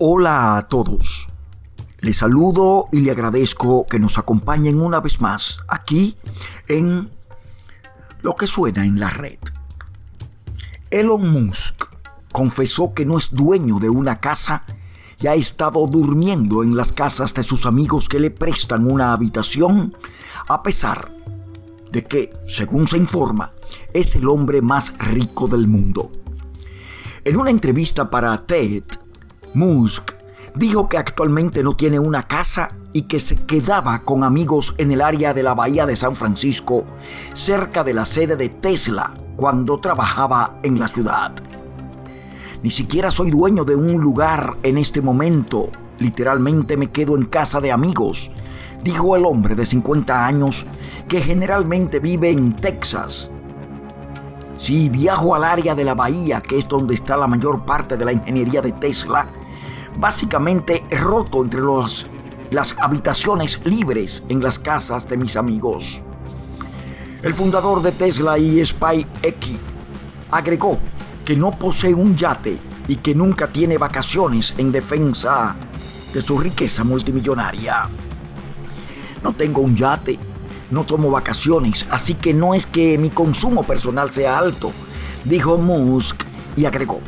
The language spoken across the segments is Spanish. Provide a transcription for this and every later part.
Hola a todos. Les saludo y le agradezco que nos acompañen una vez más aquí en lo que suena en la red. Elon Musk confesó que no es dueño de una casa y ha estado durmiendo en las casas de sus amigos que le prestan una habitación a pesar de que, según se informa, es el hombre más rico del mundo. En una entrevista para TED, Musk dijo que actualmente no tiene una casa y que se quedaba con amigos en el área de la bahía de San Francisco, cerca de la sede de Tesla, cuando trabajaba en la ciudad. Ni siquiera soy dueño de un lugar en este momento. Literalmente me quedo en casa de amigos, dijo el hombre de 50 años que generalmente vive en Texas. Si viajo al área de la bahía, que es donde está la mayor parte de la ingeniería de Tesla, básicamente roto entre los, las habitaciones libres en las casas de mis amigos. El fundador de Tesla y SpaceX agregó que no posee un yate y que nunca tiene vacaciones en defensa de su riqueza multimillonaria. No tengo un yate, no tomo vacaciones, así que no es que mi consumo personal sea alto, dijo Musk y agregó.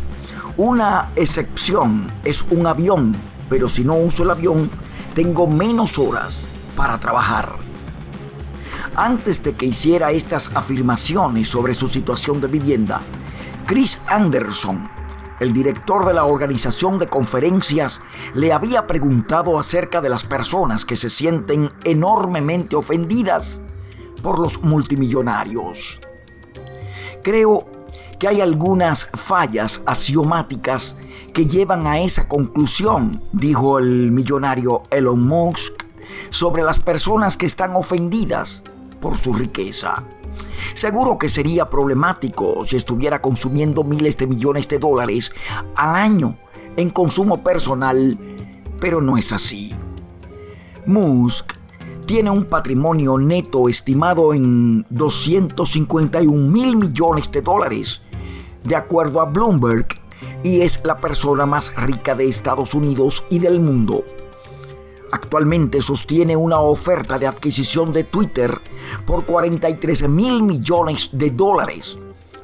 Una excepción es un avión, pero si no uso el avión, tengo menos horas para trabajar. Antes de que hiciera estas afirmaciones sobre su situación de vivienda, Chris Anderson, el director de la organización de conferencias, le había preguntado acerca de las personas que se sienten enormemente ofendidas por los multimillonarios. Creo que hay algunas fallas axiomáticas que llevan a esa conclusión, dijo el millonario Elon Musk, sobre las personas que están ofendidas por su riqueza. Seguro que sería problemático si estuviera consumiendo miles de millones de dólares al año en consumo personal, pero no es así. Musk tiene un patrimonio neto estimado en 251 mil millones de dólares, de acuerdo a Bloomberg, y es la persona más rica de Estados Unidos y del mundo. Actualmente sostiene una oferta de adquisición de Twitter por 43 mil millones de dólares,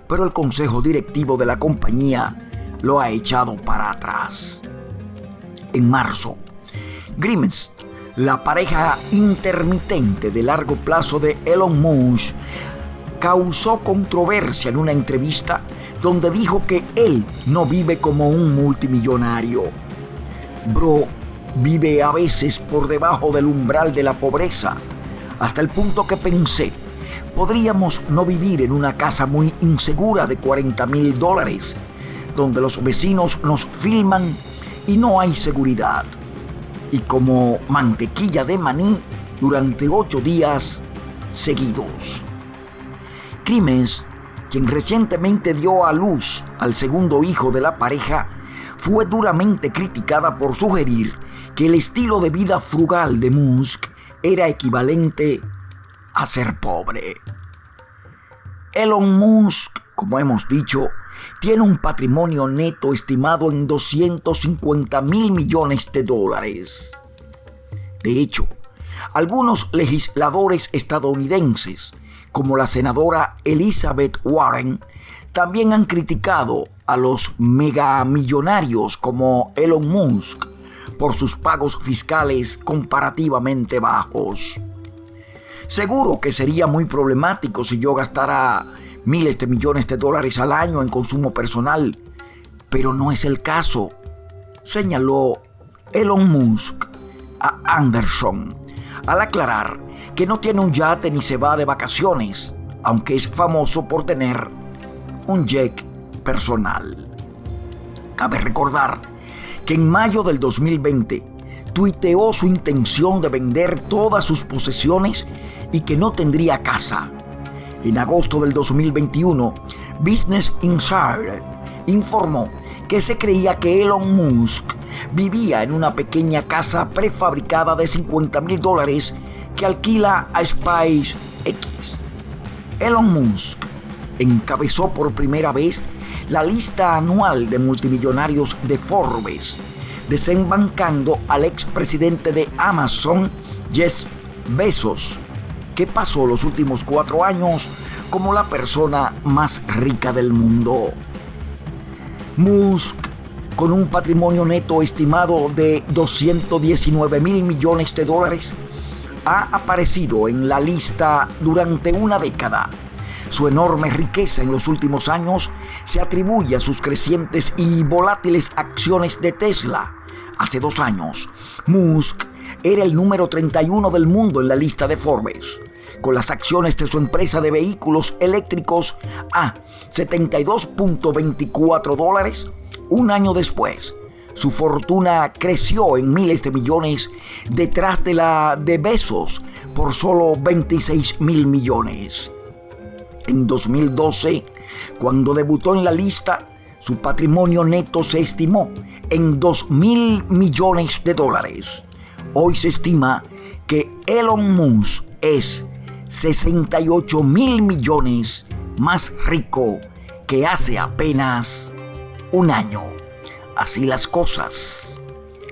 pero el consejo directivo de la compañía lo ha echado para atrás. En marzo, Grimes, la pareja intermitente de largo plazo de Elon Musk, causó controversia en una entrevista donde dijo que él no vive como un multimillonario. Bro vive a veces por debajo del umbral de la pobreza, hasta el punto que pensé, podríamos no vivir en una casa muy insegura de 40 mil dólares, donde los vecinos nos filman y no hay seguridad. Y como mantequilla de maní durante ocho días seguidos. Crímenes, quien recientemente dio a luz al segundo hijo de la pareja, fue duramente criticada por sugerir que el estilo de vida frugal de Musk era equivalente a ser pobre. Elon Musk, como hemos dicho, tiene un patrimonio neto estimado en 250 mil millones de dólares. De hecho, algunos legisladores estadounidenses, como la senadora Elizabeth Warren, también han criticado a los megamillonarios como Elon Musk por sus pagos fiscales comparativamente bajos. Seguro que sería muy problemático si yo gastara miles de millones de dólares al año en consumo personal, pero no es el caso, señaló Elon Musk a Anderson al aclarar que no tiene un yate ni se va de vacaciones, aunque es famoso por tener un jet personal. Cabe recordar que en mayo del 2020 tuiteó su intención de vender todas sus posesiones y que no tendría casa. En agosto del 2021, Business Insider informó que se creía que Elon Musk vivía en una pequeña casa prefabricada de 50 mil dólares que alquila a SpaceX. Elon Musk encabezó por primera vez la lista anual de multimillonarios de Forbes desembancando al expresidente de Amazon, Jeff Bezos, que pasó los últimos cuatro años como la persona más rica del mundo. Musk, con un patrimonio neto estimado de 219 mil millones de dólares, ha aparecido en la lista durante una década. Su enorme riqueza en los últimos años se atribuye a sus crecientes y volátiles acciones de Tesla. Hace dos años, Musk era el número 31 del mundo en la lista de Forbes, con las acciones de su empresa de vehículos eléctricos a 72.24 dólares. Un año después, su fortuna creció en miles de millones detrás de la de Besos por solo 26 mil millones. En 2012, cuando debutó en la lista, su patrimonio neto se estimó en 2 mil millones de dólares. Hoy se estima que Elon Musk es 68 mil millones más rico que hace apenas un año. Así las cosas.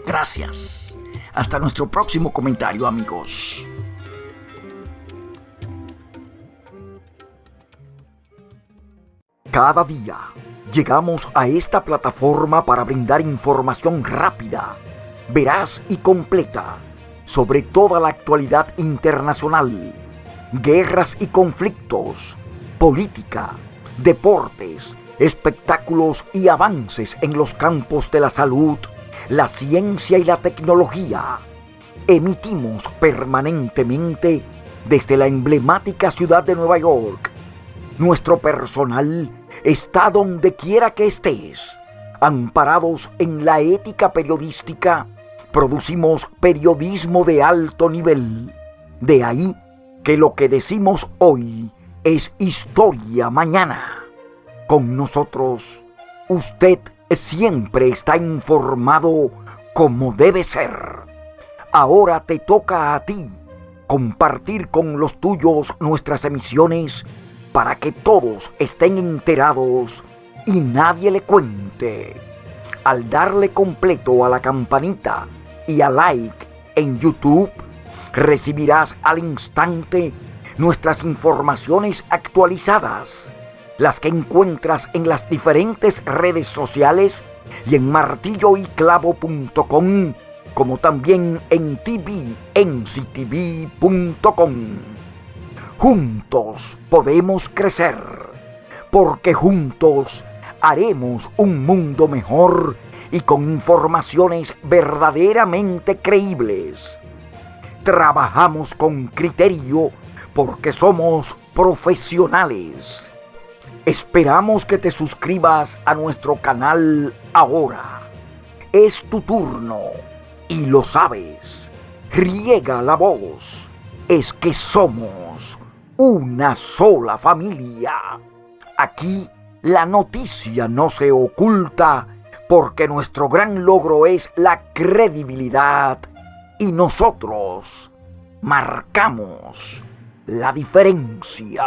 Gracias. Hasta nuestro próximo comentario amigos. Cada día llegamos a esta plataforma para brindar información rápida, veraz y completa sobre toda la actualidad internacional, guerras y conflictos, política, deportes, espectáculos y avances en los campos de la salud, la ciencia y la tecnología. Emitimos permanentemente desde la emblemática ciudad de Nueva York. Nuestro personal está donde quiera que estés. Amparados en la ética periodística, producimos periodismo de alto nivel. De ahí que lo que decimos hoy es historia mañana. Con nosotros, usted siempre está informado como debe ser. Ahora te toca a ti compartir con los tuyos nuestras emisiones para que todos estén enterados y nadie le cuente. Al darle completo a la campanita y a like en YouTube, recibirás al instante nuestras informaciones actualizadas, las que encuentras en las diferentes redes sociales y en martilloyclavo.com, como también en tvnctv.com. Juntos podemos crecer, porque juntos haremos un mundo mejor y con informaciones verdaderamente creíbles. Trabajamos con criterio porque somos profesionales. Esperamos que te suscribas a nuestro canal ahora. Es tu turno y lo sabes. Riega la voz. Es que somos una sola familia. Aquí la noticia no se oculta porque nuestro gran logro es la credibilidad y nosotros marcamos la diferencia.